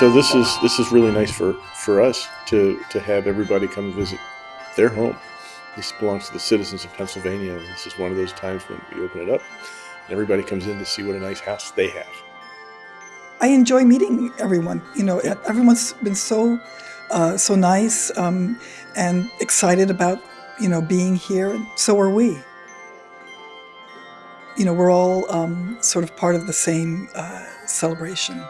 so this is this is really nice for for us to to have everybody come visit their home. This belongs to the citizens of Pennsylvania, and this is one of those times when we open it up, and everybody comes in to see what a nice house they have. I enjoy meeting everyone. You know, everyone's been so uh, so nice um, and excited about you know being here, and so are we. You know, we're all um, sort of part of the same uh, celebration.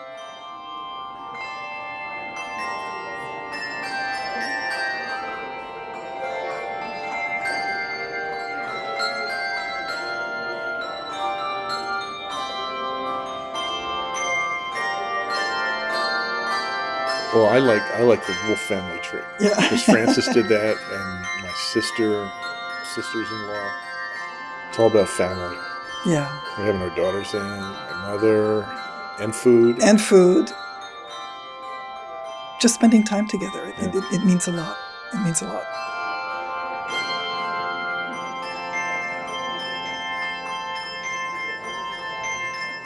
Well, I like I like the Wolf family tree. Yeah. Because Frances did that, and my sister, sisters-in-law. It's all about family. Yeah. We're having our daughters in, my mother, and food. And food. Just spending time together. It, Yeah. it, it means a lot. It means a lot.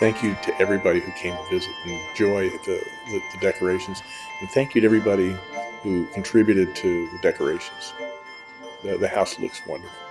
Thank you to everybody who came to visit and enjoy the, the, the decorations. And thank you to everybody who contributed to the decorations. The, the house looks wonderful.